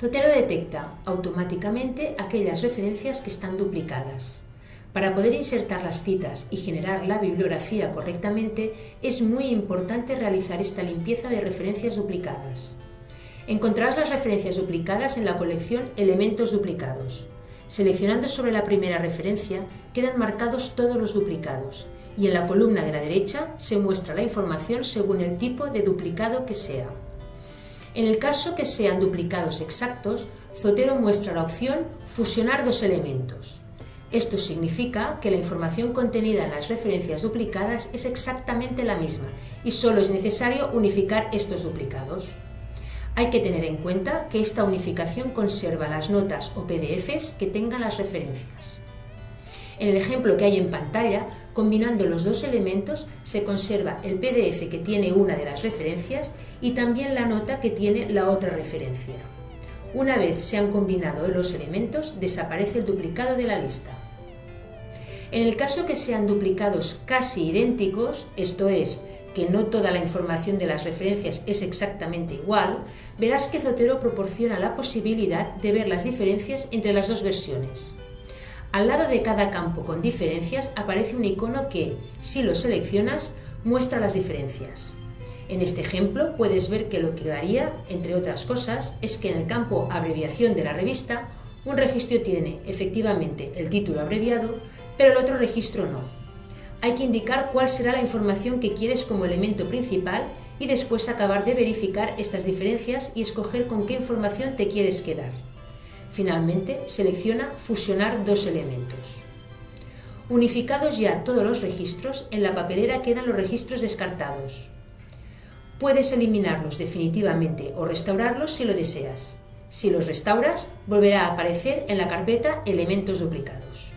Zotero detecta automáticamente aquellas referencias que están duplicadas. Para poder insertar las citas y generar la bibliografía correctamente, es muy importante realizar esta limpieza de referencias duplicadas. Encontrarás las referencias duplicadas en la colección Elementos duplicados. Seleccionando sobre la primera referencia, quedan marcados todos los duplicados y en la columna de la derecha se muestra la información según el tipo de duplicado que sea. En el caso que sean duplicados exactos, Zotero muestra la opción Fusionar dos elementos. Esto significa que la información contenida en las referencias duplicadas es exactamente la misma y solo es necesario unificar estos duplicados. Hay que tener en cuenta que esta unificación conserva las notas o PDFs que tengan las referencias. En el ejemplo que hay en pantalla, combinando los dos elementos se conserva el PDF que tiene una de las referencias y también la nota que tiene la otra referencia. Una vez se han combinado los elementos, desaparece el duplicado de la lista. En el caso que sean duplicados casi idénticos, esto es, que no toda la información de las referencias es exactamente igual, verás que Zotero proporciona la posibilidad de ver las diferencias entre las dos versiones. Al lado de cada campo con diferencias aparece un icono que, si lo seleccionas, muestra las diferencias. En este ejemplo puedes ver que lo que varía, entre otras cosas, es que en el campo abreviación de la revista, un registro tiene efectivamente el título abreviado, pero el otro registro no. Hay que indicar cuál será la información que quieres como elemento principal y después acabar de verificar estas diferencias y escoger con qué información te quieres quedar. Finalmente, selecciona Fusionar dos elementos. Unificados ya todos los registros, en la papelera quedan los registros descartados. Puedes eliminarlos definitivamente o restaurarlos si lo deseas. Si los restauras, volverá a aparecer en la carpeta Elementos duplicados.